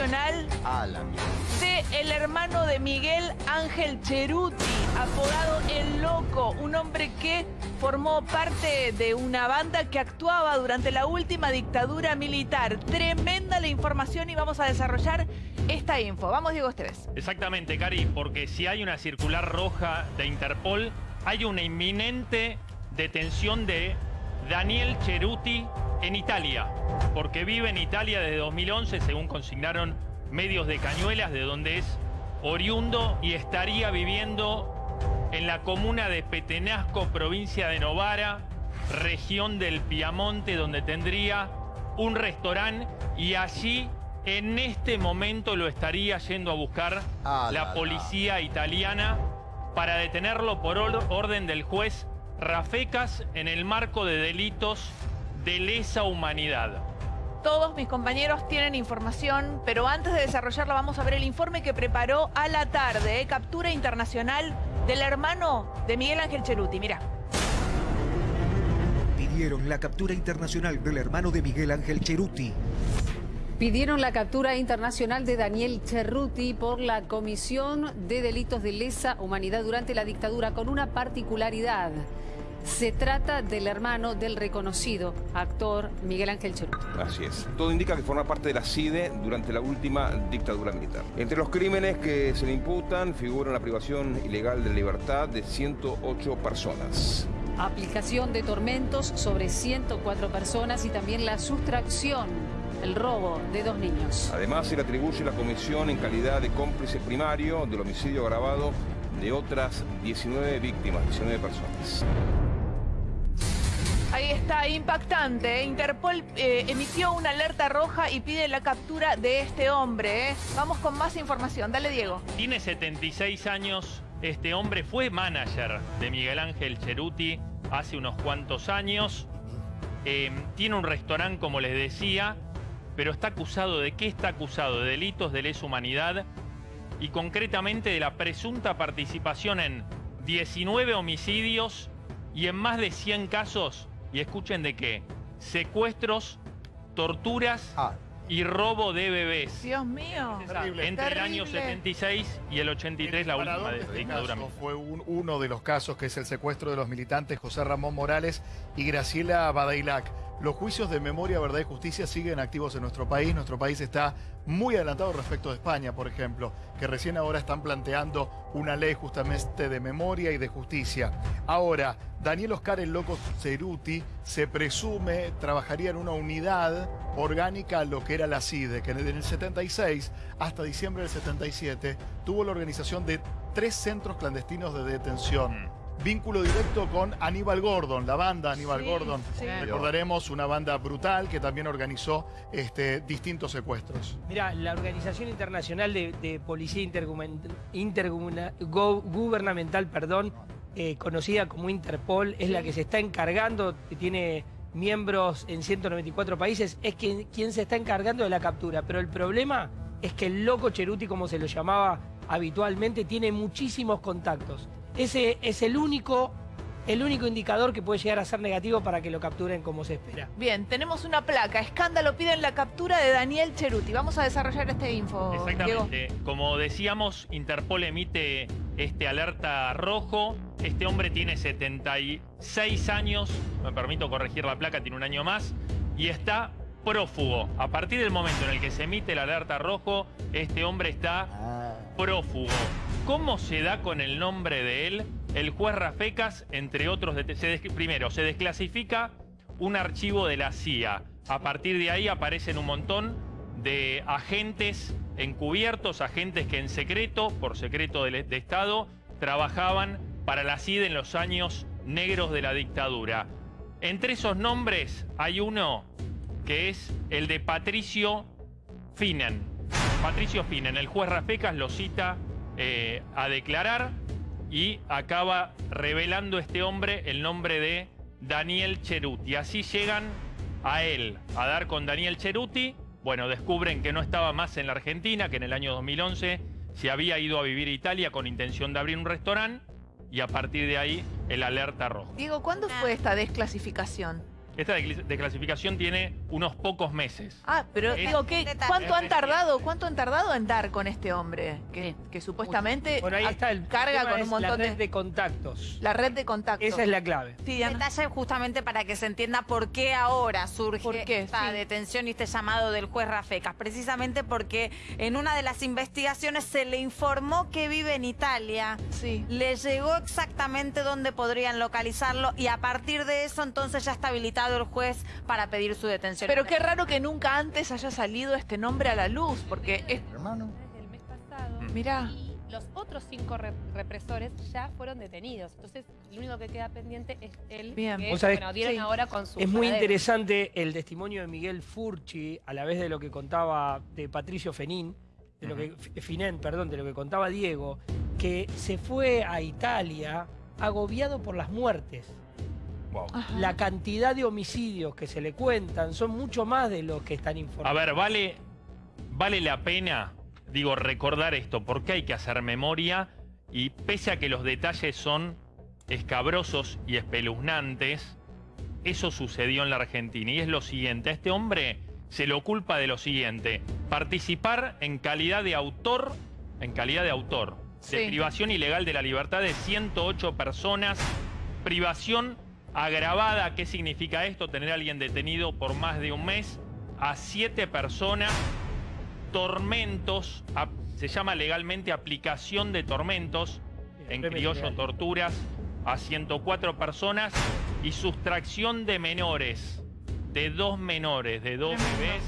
de el hermano de Miguel Ángel Cheruti, apodado El Loco, un hombre que formó parte de una banda que actuaba durante la última dictadura militar. Tremenda la información y vamos a desarrollar esta info. Vamos, Diego Esteves. Exactamente, Cari, porque si hay una circular roja de Interpol, hay una inminente detención de Daniel Cheruti en Italia, porque vive en Italia desde 2011, según consignaron medios de Cañuelas, de donde es oriundo y estaría viviendo en la comuna de Petenasco, provincia de Novara, región del Piamonte, donde tendría un restaurante y allí en este momento lo estaría yendo a buscar Ah, la la, la. policía italiana para detenerlo por or- orden del juez Rafecas en el marco de delitos de lesa humanidad. Todos mis compañeros tienen información, pero antes de desarrollarla vamos a ver el informe que preparó a la tarde, ¿eh? captura internacional del hermano de Miguel Ángel Cheruti. Mira. Pidieron la captura internacional del hermano de Miguel Ángel Cheruti. Pidieron la captura internacional de Daniel Cerruti por la comisión de delitos de lesa humanidad durante la dictadura con una particularidad. Se trata del hermano del reconocido actor Miguel Ángel Cerruti. Así es. Todo indica que forma parte de la CIDE durante la última dictadura militar. Entre los crímenes que se le imputan figura la privación ilegal de libertad de 108 personas. Aplicación de tormentos sobre 104 personas y también la sustracción, el robo de dos niños. Además, se le atribuye la comisión en calidad de cómplice primario del homicidio agravado de otras 19 víctimas, 19 personas. Ahí está, impactante. Interpol eh, emitió una alerta roja y pide la captura de este hombre. ¿eh? Vamos con más información. Dale, Diego. Tiene 76 años. Este hombre fue manager de Miguel Ángel Cheruti hace unos cuantos años. Eh, tiene un restaurante, como les decía, pero está acusado de qué está acusado? De delitos de lesa humanidad y concretamente de la presunta participación en 19 homicidios y en más de 100 casos, y escuchen de qué, secuestros, torturas Ah. y robo de bebés. Dios mío. Entre el año 76 y el 83, la última de- este dictadura. Fue un- uno de los casos que es el secuestro de los militantes José Ramón Morales y Graciela Badailac. Los juicios de memoria, verdad y justicia siguen activos en nuestro país. Nuestro país está muy adelantado respecto de España, por ejemplo, que recién ahora están planteando una ley justamente de memoria y de justicia. Ahora, Daniel Oscar el Loco Ceruti se presume trabajaría en una unidad orgánica a lo que era la CIDE, que en el 76 hasta diciembre del 77 tuvo la organización de tres centros clandestinos de detención. Vínculo directo con Aníbal Gordon, la banda Aníbal Sí, Gordon. sí. Recordaremos una banda brutal que también organizó este, distintos secuestros. Mira, la Organización Internacional de, de Policía Intergumen- Intergumna- Go- Gubernamental, perdón, eh, conocida como Interpol, es la que se está encargando, que tiene miembros en 194 países, es quien, quien se está encargando de la captura. Pero el problema es que el loco Cheruti, como se lo llamaba habitualmente, tiene muchísimos contactos. Ese es el único, el único indicador que puede llegar a ser negativo para que lo capturen como se espera. Bien, tenemos una placa. Escándalo piden la captura de Daniel Cheruti. Vamos a desarrollar este info, Diego. Exactamente. Como decíamos, Interpol emite este alerta rojo. Este hombre tiene 76 años, me permito corregir la placa, tiene un año más, y está prófugo. A partir del momento en el que se emite el alerta rojo, este hombre está Ah. prófugo. ¿Cómo se da con el nombre de él? El juez Rafecas, entre otros, se primero, se desclasifica un archivo de la CIA. A partir de ahí aparecen un montón de agentes encubiertos, agentes que en secreto, por secreto del- de, Estado, trabajaban para la CID en los años negros de la dictadura. Entre esos nombres hay uno que es el de Patricio Finen. Patricio Finen, el juez Rafecas lo cita eh, a declarar y acaba revelando este hombre el nombre de Daniel Cheruti. Así llegan a él, a dar con Daniel Cheruti. Bueno, descubren que no estaba más en la Argentina, que en el año 2011 se había ido a vivir a Italia con intención de abrir un restaurante y a partir de ahí el alerta rojo. Diego, ¿cuándo fue esta desclasificación? Esta descl- desclasificación tiene unos pocos meses. Ah, pero Es- digo, ¿qué. ¿cuánto han tardado? ¿Cuánto han tardado en dar con este hombre? Que, que supuestamente Bueno, ahí está el carga con un montón la red de, de contactos. la red de contactos. Esa es la clave. Sí. Detalle justamente para que se entienda por qué ahora surge ¿Por qué? esta Sí. detención y este llamado del juez Rafecas. Precisamente porque en una de las investigaciones se le informó que vive en Italia. Sí. Le llegó exactamente dónde podrían localizarlo y a partir de eso entonces ya está habilitado el juez para pedir su detención. Pero qué raro que nunca antes haya salido este nombre a la luz, porque es... hermano. Desde el mes pasado. Mirá. Y los otros cinco re- represores ya fueron detenidos. Entonces, lo único que queda pendiente es el Bien. que Vos sabés- bueno, dieron sí. ahora con su Es muy paradero. interesante el testimonio de Miguel Furchi, a la vez de lo que contaba de Patricio Fenín, de lo que, Finén, perdón, de lo que contaba Diego, que se fue a Italia agobiado por las muertes. La cantidad de homicidios que se le cuentan son mucho más de los que están A informados. ver, vale, vale la pena, digo, recordar esto, porque hay que hacer memoria y pese a que los detalles son escabrosos y espeluznantes, eso sucedió en la Argentina y es lo siguiente, a este hombre se lo culpa de lo siguiente, participar en calidad de autor, en calidad de autor, de privación ilegal de la libertad de 108 personas, privación agravada, ¿qué significa esto? Tener a alguien detenido por más de un mes, a siete personas, tormentos, se llama legalmente aplicación de tormentos, en criollo torturas, a 104 personas y sustracción de menores, de dos menores, de dos bebés,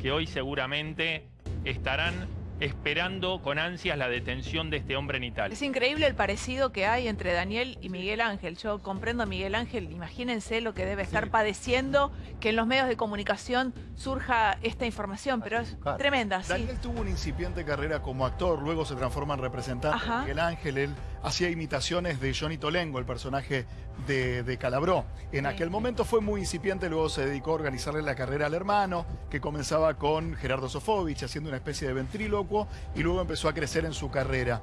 que hoy seguramente estarán esperando con ansias la detención de este hombre en Italia. Es increíble el parecido que hay entre Daniel y Miguel Ángel. Yo comprendo a Miguel Ángel, imagínense lo que debe estar padeciendo que en los medios de comunicación surja esta información, pero es Claro. tremenda, sí. Daniel tuvo una incipiente carrera como actor, luego se transforma en representante Ajá. de Miguel Ángel. Él hacía imitaciones de Johnny Tolengo, el personaje de, de Calabró. En Sí. aquel momento fue muy incipiente, luego se dedicó a organizarle la carrera al hermano, que comenzaba con Gerardo Sofovich, haciendo una especie de ventrílocuo, y luego empezó a crecer en su carrera.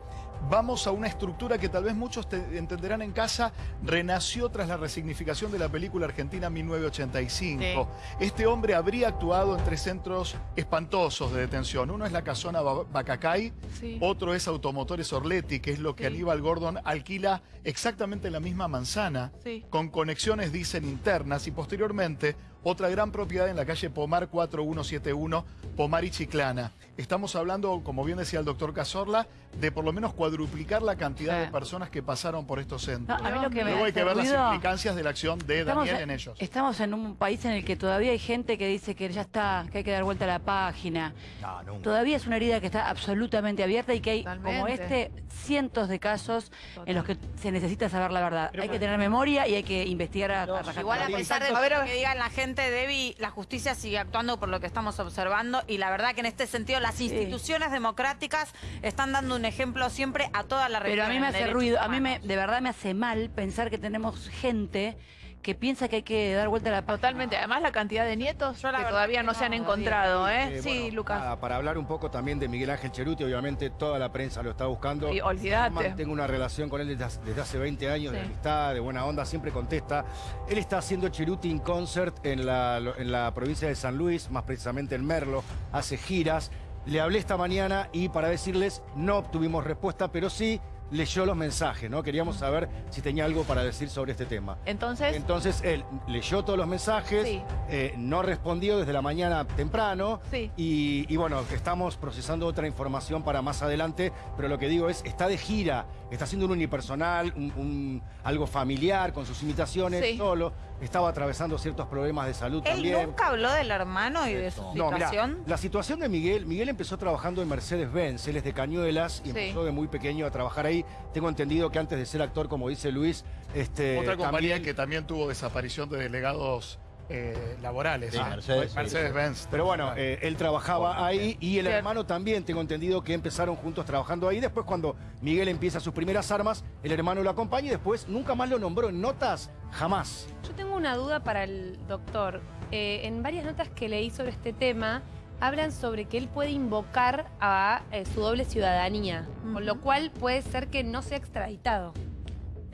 Vamos a una estructura que tal vez muchos te- entenderán en casa, renació tras la resignificación de la película argentina 1985. Este hombre habría actuado en tres centros espantosos de detención. Uno es la casona Ba- Bacacay, Sí. otro es Automotores Orletti, que es lo que Sí. Aníbal Gordon alquila exactamente en la misma manzana, con conexiones, dicen, internas, y posteriormente otra gran propiedad en la calle Pomar 4171, Pomar y Chiclana. Estamos hablando, como bien decía el doctor Cazorla, de por lo menos cuadruplicar la cantidad Sí. de personas que pasaron por estos centros. No, a mí lo que me Luego hay que ver las implicancias de la acción de Estamos, Daniel en ellos. estamos en un país en el que todavía hay gente que dice que ya está, que hay que dar vuelta a la página. No, nunca. Todavía es una herida que está absolutamente abierta y que hay, como este, cientos de casos en los que se necesita saber la verdad. Pero hay que tener memoria y hay que investigar a, No, a. Igual a pesar de lo ver. que digan la gente, Debbie, la justicia sigue actuando por lo que estamos observando y la verdad que en este sentido las instituciones democráticas están dando un ejemplo siempre a toda la región. Pero a mí me hace ruido, a mí me, de verdad me hace mal pensar que tenemos gente que piensa que hay que dar vuelta a la página. Totalmente. Además, la cantidad de nietos Yo la que todavía que no se han encontrado, ¿eh? Eh, sí, bueno, Lucas. nada, para hablar un poco también de Miguel Ángel Cheruti, obviamente toda la prensa lo está buscando. Y olvídate. Mantengo una relación con él desde, hace- desde hace 20 años, de amistad, de buena onda, siempre contesta. Él está haciendo Cheruti in concert en la, en la provincia de San Luis, más precisamente en Merlo, hace giras. Le hablé esta mañana y para decirles, no obtuvimos respuesta, pero sí leyó los mensajes, ¿no? Queríamos saber si tenía algo para decir sobre este tema. Entonces, Entonces él leyó todos los mensajes, Sí. eh, no respondió desde la mañana temprano Sí. y, y bueno, estamos procesando otra información para más adelante, pero lo que digo es, está de gira, está haciendo un unipersonal, un, un- algo familiar con sus imitaciones, Sí. solo, estaba atravesando ciertos problemas de salud Él también. nunca habló del hermano y de su No, mirá, situación. la situación de Miguel, Miguel empezó trabajando en Mercedes-Benz, él es de Cañuelas y Sí. empezó de muy pequeño a trabajar ahí. Tengo entendido que antes de ser actor, como dice Luis, este, Otra compañía también- que también tuvo desaparición de delegados eh, laborales. Sí, Ah, Mercedes, sí. Mercedes-Benz. Pero bueno, eh, él trabajaba ahí y el Cierto. hermano también, tengo entendido que empezaron juntos trabajando ahí. Después cuando Miguel empieza sus primeras armas, el hermano lo acompaña y después nunca más lo nombró en notas, jamás. Yo tengo una duda para el doctor. Eh, en varias notas que leí sobre este tema, hablan sobre que él puede invocar a eh, su doble ciudadanía, con lo cual puede ser que no sea extraditado.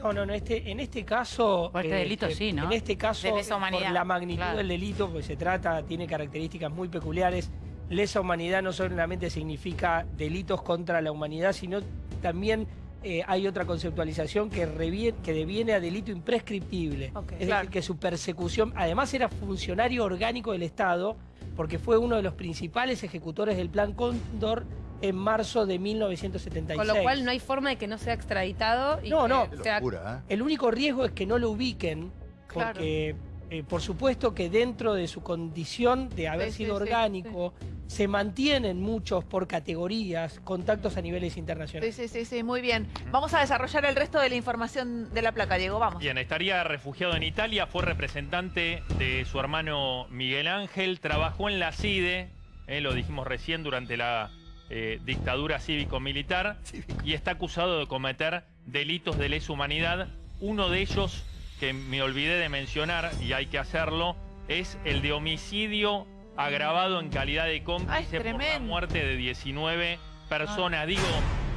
No, no, no, este, en este caso... Por este delito sí, ¿no? En este caso, De lesa humanidad, por la magnitud claro. del delito, pues se trata, tiene características muy peculiares. Lesa humanidad no solamente significa delitos contra la humanidad, sino también eh, hay otra conceptualización que, deviene a delito imprescriptible. Es Claro. decir, que su persecución, además era funcionario orgánico del Estado, porque fue uno de los principales ejecutores del Plan Cóndor en marzo de 1976. Con lo cual no hay forma de que no sea extraditado. Y No, que no. sea- El único riesgo es que no lo ubiquen, Claro. porque eh, por supuesto que dentro de su condición de haber Sí, sido sí, sí, orgánico, se mantienen muchos por categorías, contactos a niveles Sí, internacionales. sí, sí, sí, muy bien. Vamos a desarrollar el resto de la información de la placa, Diego, vamos. Bien, estaría refugiado en Italia, fue representante de su hermano Miguel Ángel, trabajó en la CIDE, eh, lo dijimos recién, durante la eh, dictadura cívico-militar, y está acusado de cometer delitos de lesa humanidad. Uno de ellos, que me olvidé de mencionar, y hay que hacerlo, es el de homicidio agravado en calidad de cómplice por la muerte de 19 personas. Digo,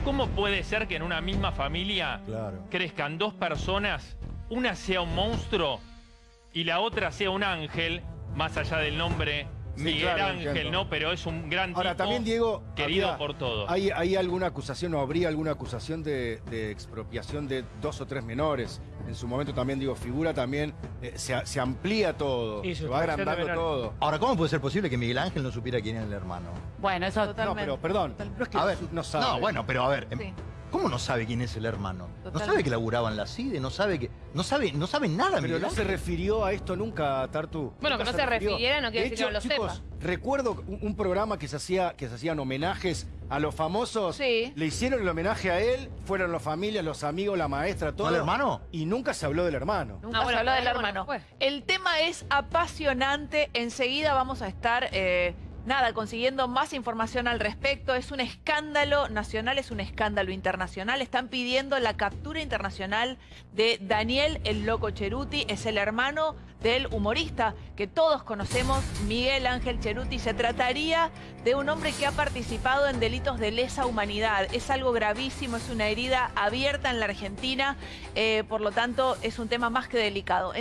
¿cómo puede ser que en una misma familia crezcan dos personas, una sea un monstruo y la otra sea un ángel, más allá del nombre Miguel claro, Ángel, entiendo. ¿no? Pero es un gran Ahora, tipo también, Diego, querido había- por todos. ¿Hay, hay alguna acusación o habría alguna acusación de, de expropiación de dos o tres menores? En su momento también, digo, figura también, eh, se, se amplía todo, Sí, se va agrandando todo. Ahora, ¿cómo puede ser posible que Miguel Ángel no supiera quién era el hermano? Bueno, eso... No, pero perdón, no es que A ver, no sabe. No, bueno, pero a ver, em, Sí. ¿Cómo no sabe quién es el hermano? No sabe que laburaba en la CIDE, no sabe que. No sabe, no sabe nada, Pero Miguel no se refirió a esto nunca, Tartu. Bueno, que no se refiriera no quiere De decir que no hecho, lo chicos, recuerdo un, un programa que se hacía, que se hacían homenajes a los famosos. Sí. Le hicieron el homenaje a él, fueron los familias, los amigos, la maestra, todo. ¿No al hermano? Y nunca se habló del hermano. Nunca Ah, se habló del hermano. El tema es apasionante. Enseguida vamos a estar, eh, nada, consiguiendo más información al respecto. Es un escándalo nacional, es un escándalo internacional. Están pidiendo la captura internacional de Daniel el Loco Cheruti. Es el hermano del humorista que todos conocemos, Miguel Ángel Cheruti. Se trataría de un hombre que ha participado en delitos de lesa humanidad. Es algo gravísimo, es una herida abierta en la Argentina. eh, por lo tanto, es un tema más que delicado.